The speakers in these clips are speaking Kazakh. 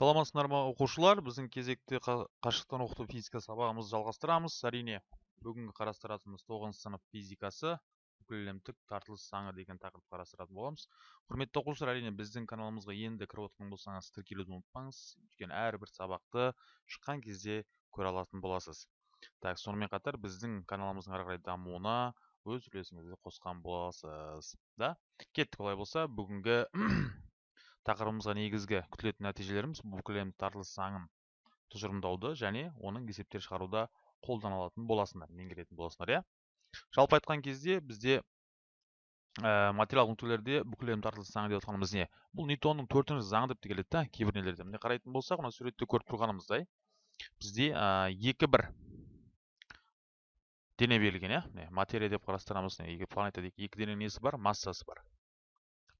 саламатсыздар ма оқушылар? Біздің кезекті қашықтан оқыту физика сабағымызды жалғастырамыз. Әрине бүгінгі қарастыратынымыз тоғызыншы сынып физикасы бүкіләлемдік тартылыс заңы деген тақырыпты қарастыратын боламыз. Құрметті оқушылар әрине біздің каналымызға енді кіріп отырған болсаңыз тіркелуді ұмытпаңыз. Өйткені әрбір сабақты шыққан кезде көре алатын боласыз. Так сонымен қатар біздің каналымыздың ары қарай дамуына өз үлесіңізді қосқан боласыз да? Кеттік олай болса бүгінгі тақырыбымызға негізгі күтілетін нәтижелеріміз бүкіл тартылыс заңын тұжырымдауды және оның есептер шығаруда қолданылатын боласыңдар меңгеретін боласыңдар иә? Жалпы айтқан кезде бізде ә, материалдық нүктелерде бүкіл тартылыс заңы деп жатқанымыз не? Бұл ньютонның төртінші заңы деп те келеді да кейбір нелерде міне қарайтын болсақ мына суретте көріп тұрғанымыздай бізде ә, екі бір дене берілген иә? Міне материя деп қарастырамыз екі планета екі дененің несі бар? Массасы бар.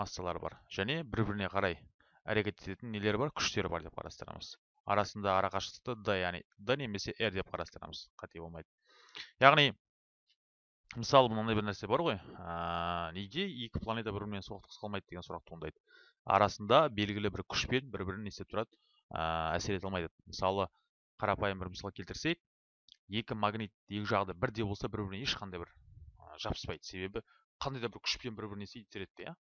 Массалары бар. Және бір біріне қарай әрекет ететін нелері бар күштері бар деп қарастырамыз. Арасында арақашықтықты д яғни д немесе r деп қарастырамыз. Қате болмайды. Яғни мысалы мынандай бір нәрсе бар ғой. Ә, неге екі планета бір бірімен соқтығысып қалмайды деген сұрақ туындайды. Арасында белгілі бір күшпен бір бірін не істеп тұрады. Ә, әсер ете алмайды. Мысалы қарапайым бір мысал келтірсек екі магнит екі жағы бірдей болса бір біріне ешқандай бір жабыспайды. Себебі қандай да бір күшпен бір біріне итереді иә.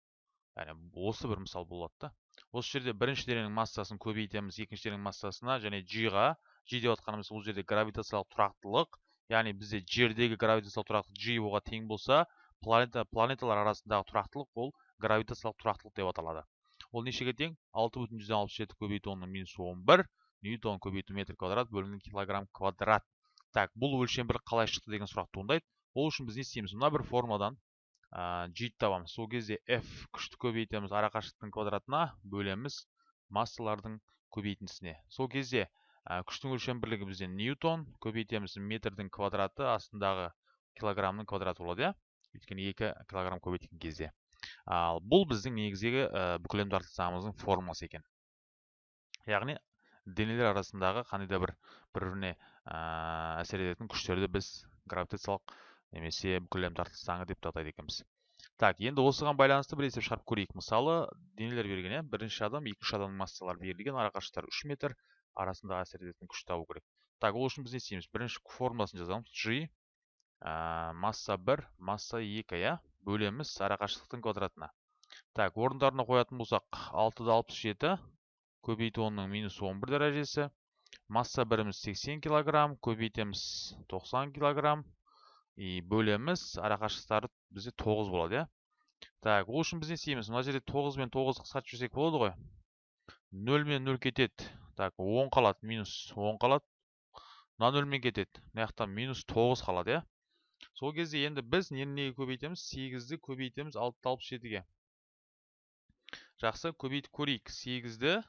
Яғни осы бір мысал болады да. Осы жерде бірінші дененің массасын көбейтеміз екінші дененің массасына және g-ға g деп жатқанымыз бұл жерде гравитациялық тұрақтылық яғни бізде жердегі гравитациялық тұрақтылық g оға тең болса планета планеталар арасындағы тұрақтылық ол гравитациялық тұрақтылық деп аталады. Ол нешеге тең? алты бүтін жүзден алпыс жеті көбейту онның минус он бір ньютон көбейту метр квадрат бөлінген килограмм квадрат. Так бұл өлшем бір қалай шықты деген сұрақ туындайды. Ол үшін біз не істейміз? Мына бір формуладан g табамыз сол кезде f күшті көбейтеміз. Арақашықтықтың квадратына бөлеміз массалардың көбейтіндісіне сол кезде күштің өлшем бірлігі бізде ньютон көбейтеміз метрдің квадраты астындағы килограммның квадраты болады иә? Өйткені екі килограмм көбейткен кезде. Ал бұл біздің негізгі бүкіл тартылыс формуласы екен. Яғни денелер арасындағы қандай да бір бір біріне әсер ететін күштерді біз гравитациялық немесе бүкіл әлем тартылыс заңы деп те атайды екенбіз. Так енді осыған байланысты бір есеп шығарып көрейік. Мысалы денелер берілген иә? Бірінші адам екінші адамның массалары берілген арақашықтықтары үш метр арасындағы әсер ететін күшті табу керек. Так ол үшін біз не істейміз? Бірінші формуласын жазамыз. G ә, масса бір масса екі иә? Бөлеміз арақашықтықтың квадратына. Так орындарына қоятын болсақ алтыда алпыс жеті көбейту онның минус он бір дәрежесі. Масса біріміз 80 килограмм көбейтеміз 90 килограмм. И бөлеміз. Арақашықтықтары бізде тоғыз болады иә. Так ол үшін біз не істейміз? Мына жерде тоғыз бен тоғызды қысқартып жіберсек болады ғой. Нөл мен нөл кетеді. Так он қалады минус он қалады. Мына нөлмен кетеді. Мына жақта минус тоғыз қалады иә. Сол кезде енді біз нені неге көбейтеміз? сегізді көбейтеміз алтыда алпыс жетіге. Жақсы көбейтіп көрейік. Сегізді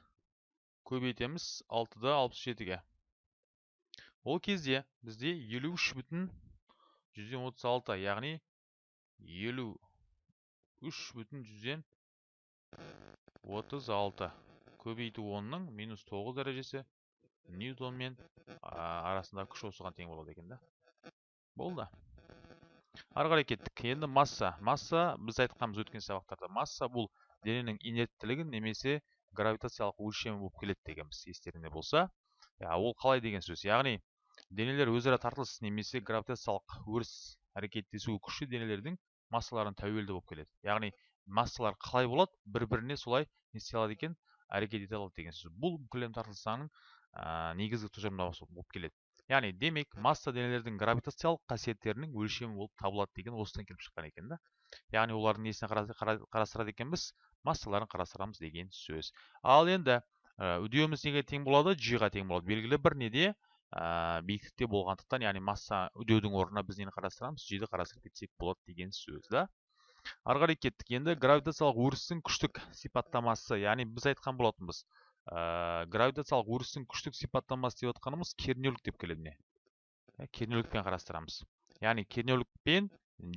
көбейтеміз алтыда алпыс жетіге. Ол кезде бізде елу үш бүтін жүзден отыз алты яғни елу үш бүтін жүзден отыз алты. Көбейту онның минус тоғыз дәрежесі ньютонмен арасындағы күш осыған тең болады екен да. Болды. Ары қарай кеттік. Енді масса. Масса біз айтқанбыз өткен сабақтарда масса бұл дененің инерттілігін немесе гравитациялық өлшемі болып келеді дегенбіз. Естеріңде болса. Ол қалай деген сөз. Яғни денелер өзара тартылыс немесе гравитациялық өріс әрекеттесу күші денелердің массаларына тәуелді болып келеді. Яғни массалар қалай болады бір біріне солай не істей алады екен әрекет ете алады деген сөз. Бұл бүкіл тартылыс заңының негізгі тұжырымдамасы болып келеді. Яғни демек масса денелердің гравитациялық қасиеттерінің өлшемі болып табылады деген осыдан келіп шыққан екен да. Яғни олардың несіне қарастырады екенбіз массаларын қарастырамыз деген сөз. Ал енді үдеуіміз неге тең болады? G ға тең болады. Белгілі бір неде ә, биіктікте болғандықтан яғни масса үдеудің орнына біз нені қарастырамыз? Жиді қарастырып кетсек болады деген сөз да. Ары қарай кеттік енді. Гравитациялық өрістің күштік сипаттамасы яғни біз айтқан болатынбыз ә, гравитациялық өрістің күштік сипаттамасы деп отқанымыз кернеулік деп келеді міне. Ә, кернеулікпен қарастырамыз. Яғни кернеулікпен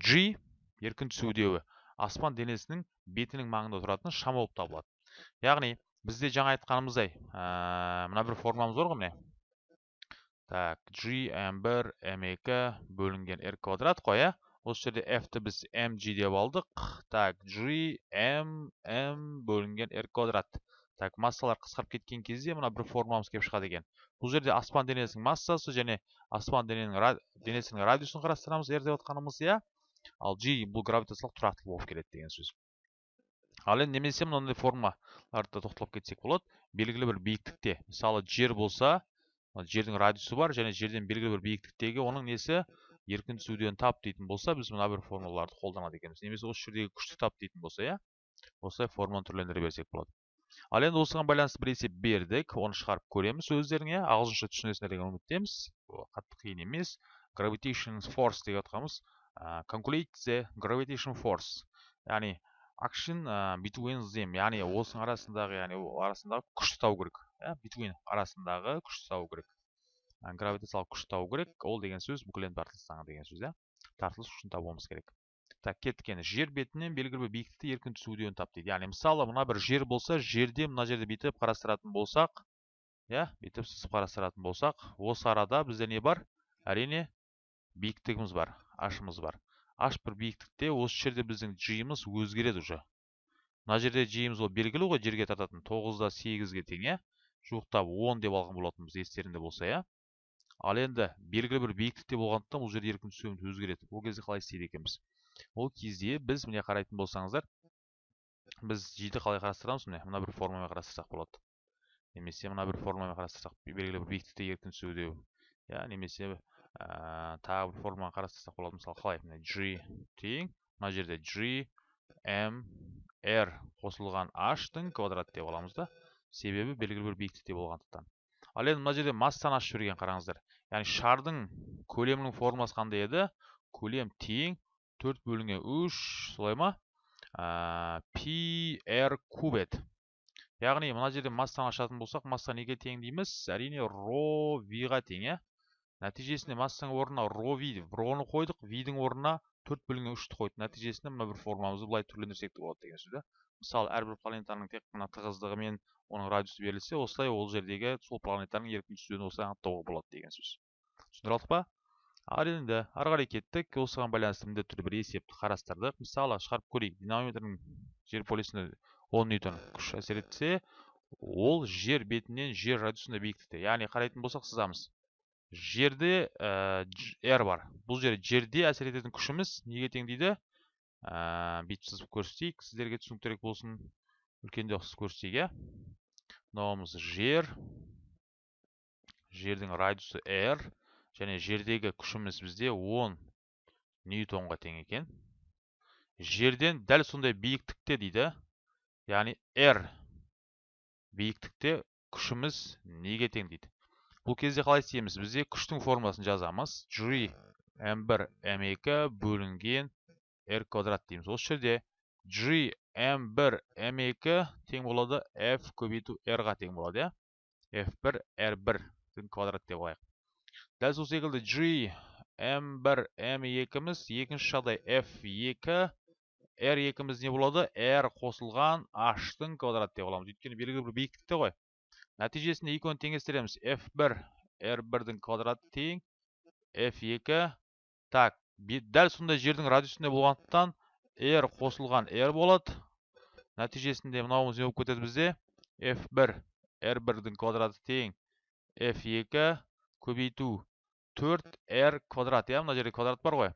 g еркін түсу үдеуі аспан денесінің бетінің маңында тұратын шама болып табылады. Яғни бізде жаңа айтқанымыздай ә, мына бір формамыз бар ғой міне. Так g m1 m2 бөлінген r квадрат қой иә осы жерде f-ті біз mg деп алдық так g m m бөлінген r квадрат так массалар қысқарып кеткен кезде мына бір формуламыз келіп шығады екен бұл жерде аспан денесінің массасы және аспан денесінің радиусын қарастырамыз r деп отқанымыз иә ал g бұл гравитациялық тұрақтылық болып келеді деген сөз ал енді немесе мынандай формулаларды тоқталып кетсек болады белгілі бір биіктікте мысалы жер болса жердің радиусы бар және жерден белгілі бір биіктіктегі оның несі? Еркін түсуден тап дейтін болса біз мына бір формулаларды қолданады екенбіз. Немесе осы жердегі күшті тап дейтін болса иә? Осылай формуланы түрлендіре берсек болады. Ал енді осыған байланысты бір есеп бердік. Оны шығарып көреміз өздеріңе ағылшынша түсінесіңдер деген үміттеміз. Қатты қиын емес. Gravitation force деп жатқанымыз calculate the gravitation force. Яғни action between them. Яғни осының арасындағы яғни арасындағы күшті табу керек. Between арасындағы күшті табу керек. Гравитациялық күш табу керек. Ол деген сөз бүкіл енді тартылыс заңы деген сөз иә. Тартылыс күшін табуымыз керек. Так кеттік енді жер бетінен белгілі бір биіктікте еркін түсуден тап дейді. Яғни мысалы мына бір жер болса жерде мына жерде бүйтіп қарастыратын болсақ иә бүйтіп сызып қарастыратын болсақ осы арада бізде не бар? Әрине биіктігіміз бар ашымыз бар. Аш бір биіктікте осы жерде біздің жиымыз өзгереді уже. Мына жерде жиымыз ол белгілі ғой жерге тартатын тоғызда сегізге тең иә. Жуықтап он деп алған болатынбыз естеріңде болса иә. Ал енді белгілі бір биіктікте болғандықтан бұл жерде еркін түсуіміз өзгереді ол кезде қалай істейді екенбіз? Ол кезде біз міне қарайтын болсаңыздар біз жиді қалай қарастырамыз міне? Мына бір формамен қарастырсақ болады. Немесе мына бір формамен қарастырсақ белгілі бір биіктікте еркін түсу иә немесе ә, тағы бір форманы қарастырсақ болады. Мысалы қалай? Міне g тең мына жерде g m r қосылған h-тың квадрат деп аламыз да. Себебі белгілі бір биіктікте болғандықтан. Ал енді мына жерде массаны ашып жіберген қараңыздар. Яғни шардың көлемінің формуласы қандай еді? Көлем тең төрт бөлінген үш солай ма? Ә, пи р куб еді яғни мына жерде массаны ашатын болсақ масса неге тең дейміз? Әрине ро виға тең иә? Нәтижесінде массаның орнына ро ви роны қойдық видің орнына төрт бөлінген үшті қойдық. Нәтижесінде мына бір формамызды былай түрлендірсек те болады деген сөз да? Мысалы әрбір планетаның тек қана тығыздығы мен оның радиусы берілсе осылай ол жердегі сол планетаның еркін түсуін осылай анықтауға болады деген сөз. Түсіндіре алдық па? Ал енді ары қарай кеттік. Осыған байланысты міндетті түрде бір есепті қарастырдық. Мысалы шығарып көрейік динамометрдің жер полюсіне он ньютон күш әсер етсе ол жер бетінен жер радиусында биіктікте. Яғни қарайтын болсақ сызамыз. Жерде ә, r бар. Бұл жерде жерде әсер ететін күшіміз неге тең дейді? Ә, бүйтіп сызып көрсетейік сіздерге түсініктірек болсын үлкенде ұқсас көрсетейік иә мынауымыз жер жердің радиусы r және жердегі күшіміз бізде 10 ньютонға тең екен. Жерден дәл сондай биіктікте дейді. Яғни r биіктікте күшіміз неге тең дейді. Бұл кезде қалай істейміз? Бізде күштің формуласын жазамыз. G m1 m2 бөлінген r квадрат дейміз осы жерде g m1 m2 тең болады f көбейту r-ға тең болады иә f1 r1 квадрат деп алайық дәл сол секілді g m1 m2-міз екінші жағдай f2 r2-міз не болады r қосылған h-тың квадрат деп аламыз өйткені белгілі бір биіктікте ғой нәтижесінде екеуін теңестіреміз f1 r1-дің квадраты тең f2 так дәл сондай жердің радиусында болғандықтан r қосылған r болады. Нәтижесінде мынауымыз не болып кетеді бізде? F1 r1-дің квадраты тең. F2 көбейту. 4r квадрат иә? Мына жерде квадрат бар ғой.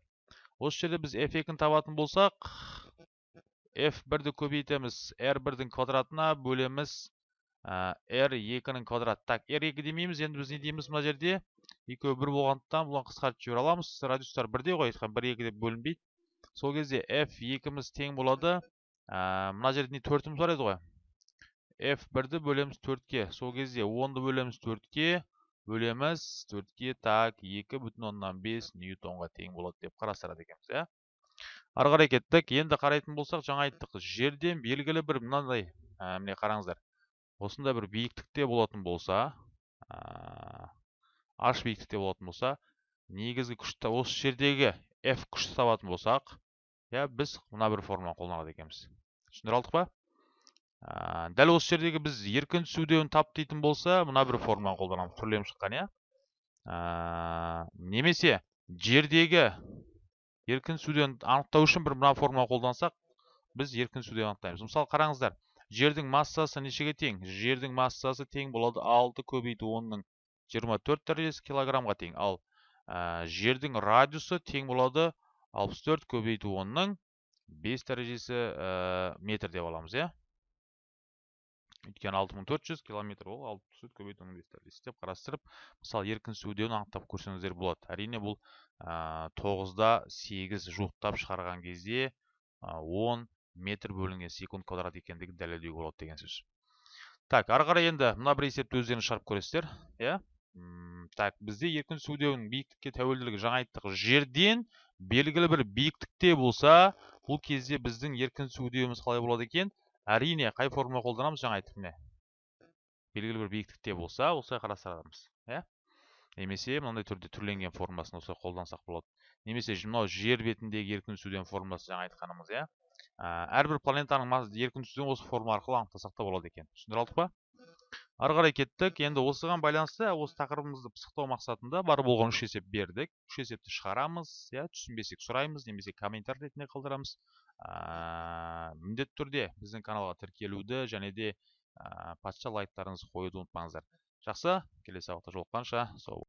Осы жерде біз f2-ні табатын болсақ f1-ді көбейтеміз. R1-дің квадратына бөлеміз r екінің квадрат так r екі демейміз енді біз не дейміз мына жерде? Екеуі бір болғандықтан бұлан қысқартып жібере аламыз. Радиустар бірдей ғой бір екі деп бөлінбейді. Сол кезде f екіміз тең болады. Мына жерде не төртіміз бар еді ғой? F бірді бөлеміз төртке. Сол кезде онды бөлеміз төртке. Бөлеміз төртке. Так екі бүтін оннан ньютонға тең болады деп қарастырады екенбіз иә? Ары қарай кеттік. Енді қарайтын болсақ жаңа айттық. Жерден белгілі бір мынандай міне қараңыздар. Осындай бір биіктікте болатын болса аш биіктікте болатын болса негізгі күшті осы жердегі f күшті табатын болсақ иә біз мына бір формуланы қолданады екенбіз. Түсіндіре алдық па дәл осы жердегі біз еркін түсуден тап дейтін болса мына бір формуланы қолданамыз түрленіп шыққан иә. Немесе жердегі еркін түсуден анықтау үшін бір мына формуланы қолдансақ біз еркін түсуден анықтаймыз. Мысалы қараңыздар жердің массасы нешеге тең? Жердің массасы тең болады 6 көбейту 10-ның 24 дәрежесі килограммға тең. Ал ә, жердің радиусы тең болады 64 көбейту 10-ның 5 дәрежесі ә, метр деп аламыз иә? Өйткені 6400 километр ол 64 көбейту 10-ның 5 дәрежесі деп қарастырып мысалы еркін сүдеуін анықтап көрсеңіздер болады. Әрине бұл ә, 9-да 8 жуықтап шығарған кезде ә, 10 метр бөлінген секунд квадрат екендігін дәлелдеуге болады деген сөз. Так ары қарай енді мына бір есепті өздеріңіз шығарып көресіздер иә? Так бізде еркін сүдеудің биіктікке тәуелділігі жаңа айттық. Жерден белгілі бір биіктікте болса бұл кезде біздің еркін сүдеуіміз қалай болады екен? Әрине қай формула қолданамыз? Жаңа айттық міне. Белгілі бір биіктікте болса осылай қарастырамыз иә? Немесе мынандай түрде түрленген формуласын осылай қолдансақ болады. Немесе мынау жер бетіндегі еркін сүдеу формуласы жаңа айтқанымыз иә? Әрбір планетаның еркін сүзгіні осы форма арқылы анықтасақ та болады екен. Түсіндіре алдық па? Ары қарай кеттік. Енді осыған байланысты осы тақырыбымызды пысықтау мақсатында бар болған үш есеп бердік. Үш есепті шығарамыз иә түсінбесек сұраймыз немесе комментарий ретінде қалдырамыз. Ә, міндетті түрде біздің каналға тіркелуді және де ә, патша лайктарыңызды қоюды ұмытпаңыздар. Жақсы келесі сабақта жолыққанша сау